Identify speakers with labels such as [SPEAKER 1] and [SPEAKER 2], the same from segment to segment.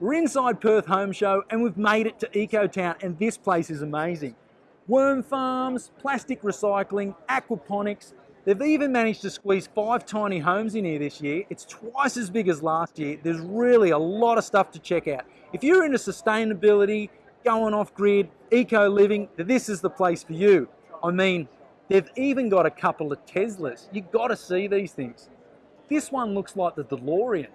[SPEAKER 1] We're inside Perth Home Show and we've made it to EcoTown and this place is amazing. Worm farms, plastic recycling, aquaponics. They've even managed to squeeze five tiny homes in here this year. It's twice as big as last year. There's really a lot of stuff to check out. If you're into sustainability, going off grid, eco living, this is the place for you. I mean, they've even got a couple of Teslas. You've got to see these things. This one looks like the DeLorean.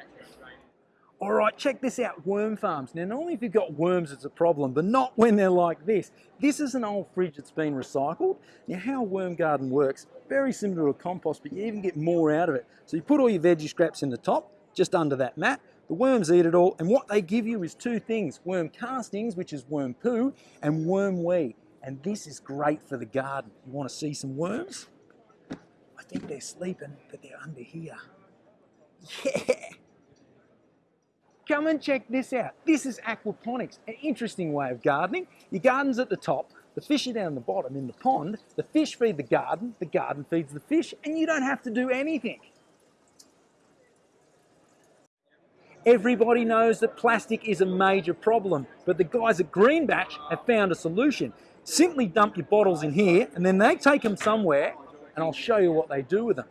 [SPEAKER 1] All right, check this out, worm farms. Now, normally if you've got worms, it's a problem, but not when they're like this. This is an old fridge that's been recycled. Now, how a worm garden works, very similar to a compost, but you even get more out of it. So you put all your veggie scraps in the top, just under that mat. The worms eat it all, and what they give you is two things, worm castings, which is worm poo, and worm wee. And this is great for the garden. You want to see some worms? I think they're sleeping, but they're under here. Yeah! Come and check this out. This is aquaponics, an interesting way of gardening. Your garden's at the top, the fish are down the bottom in the pond, the fish feed the garden, the garden feeds the fish, and you don't have to do anything. Everybody knows that plastic is a major problem, but the guys at Greenbatch have found a solution. Simply dump your bottles in here, and then they take them somewhere, and I'll show you what they do with them.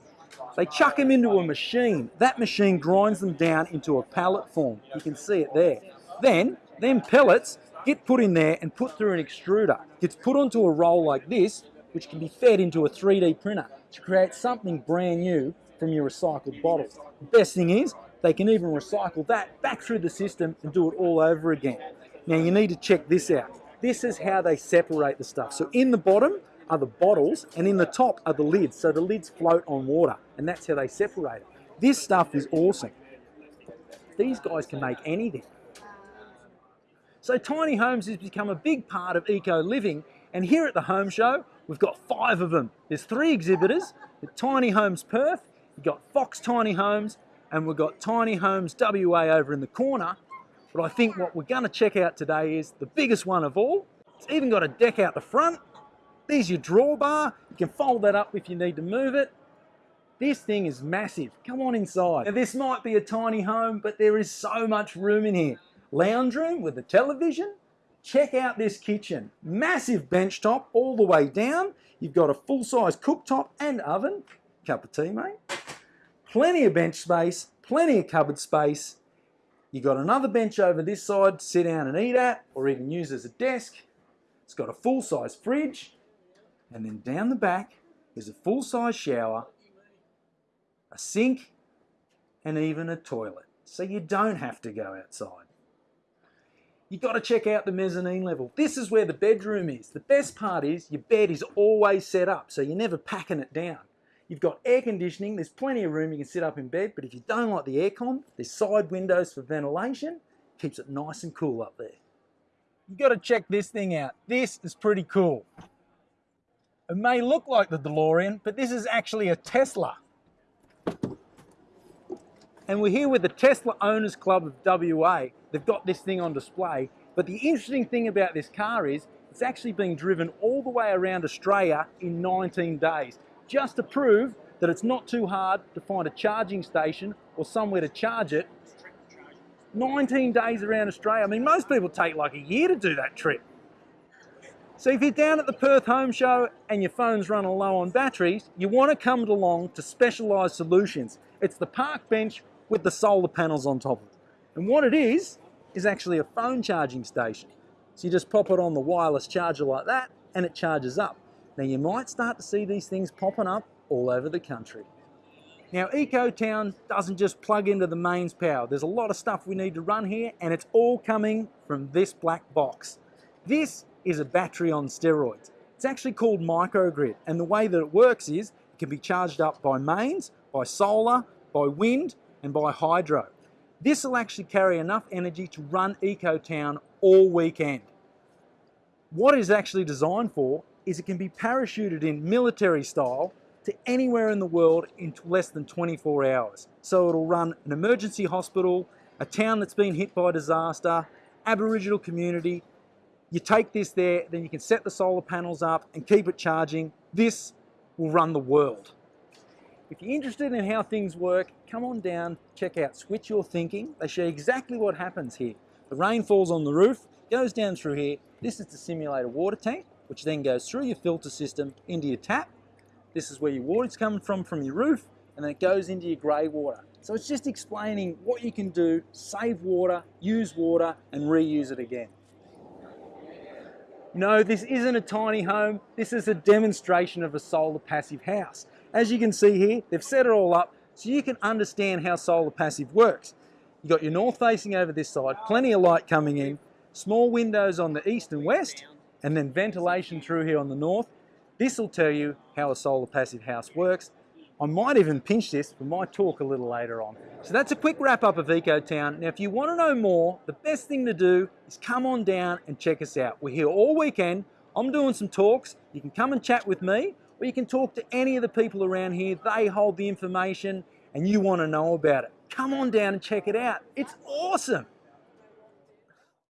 [SPEAKER 1] They chuck them into a machine. That machine grinds them down into a pellet form. You can see it there. Then, them pellets get put in there and put through an extruder. Gets put onto a roll like this, which can be fed into a 3D printer to create something brand new from your recycled bottles. The best thing is, they can even recycle that back through the system and do it all over again. Now you need to check this out. This is how they separate the stuff. So in the bottom, are the bottles and in the top are the lids. So the lids float on water and that's how they separate it. This stuff is awesome. These guys can make anything. So tiny homes has become a big part of eco living and here at the home show we've got five of them. There's three exhibitors, the Tiny Homes Perth, we've got Fox Tiny Homes and we've got Tiny Homes WA over in the corner. But I think what we're going to check out today is the biggest one of all. It's even got a deck out the front there's your drawbar. You can fold that up if you need to move it. This thing is massive. Come on inside. Now this might be a tiny home, but there is so much room in here. Lounge room with a television. Check out this kitchen. Massive bench top all the way down. You've got a full-size cooktop and oven. Cup of tea, mate. Plenty of bench space, plenty of cupboard space. You've got another bench over this side to sit down and eat at, or even use as a desk. It's got a full-size fridge, and then down the back is a full-size shower, a sink, and even a toilet. So you don't have to go outside. You've got to check out the mezzanine level. This is where the bedroom is. The best part is your bed is always set up, so you're never packing it down. You've got air conditioning, there's plenty of room you can sit up in bed, but if you don't like the aircon, there's side windows for ventilation, keeps it nice and cool up there. You've got to check this thing out. This is pretty cool. It may look like the DeLorean, but this is actually a Tesla. And we're here with the Tesla Owners Club of WA. They've got this thing on display. But the interesting thing about this car is it's actually being driven all the way around Australia in 19 days, just to prove that it's not too hard to find a charging station or somewhere to charge it. 19 days around Australia. I mean, most people take like a year to do that trip. So if you're down at the Perth Home Show and your phone's running low on batteries, you want to come along to Specialised Solutions. It's the park bench with the solar panels on top of it. And what it is, is actually a phone charging station. So you just pop it on the wireless charger like that and it charges up. Now you might start to see these things popping up all over the country. Now EcoTown doesn't just plug into the mains power. There's a lot of stuff we need to run here and it's all coming from this black box. This is a battery on steroids. It's actually called microgrid and the way that it works is it can be charged up by mains, by solar, by wind and by hydro. This will actually carry enough energy to run EcoTown all weekend. What it's actually designed for is it can be parachuted in military style to anywhere in the world in less than 24 hours. So it'll run an emergency hospital, a town that's been hit by disaster, Aboriginal community, you take this there, then you can set the solar panels up and keep it charging. This will run the world. If you're interested in how things work, come on down, check out Switch Your Thinking. They show exactly what happens here. The rain falls on the roof, goes down through here. This is to simulate a water tank, which then goes through your filter system into your tap. This is where your water's coming from, from your roof, and then it goes into your grey water. So it's just explaining what you can do, save water, use water, and reuse it again. No, this isn't a tiny home. This is a demonstration of a solar passive house. As you can see here, they've set it all up so you can understand how solar passive works. You've got your north facing over this side, plenty of light coming in, small windows on the east and west, and then ventilation through here on the north. This will tell you how a solar passive house works. I might even pinch this for my talk a little later on. So that's a quick wrap up of EcoTown. Now if you want to know more, the best thing to do is come on down and check us out. We're here all weekend. I'm doing some talks. You can come and chat with me or you can talk to any of the people around here. They hold the information and you want to know about it. Come on down and check it out. It's awesome.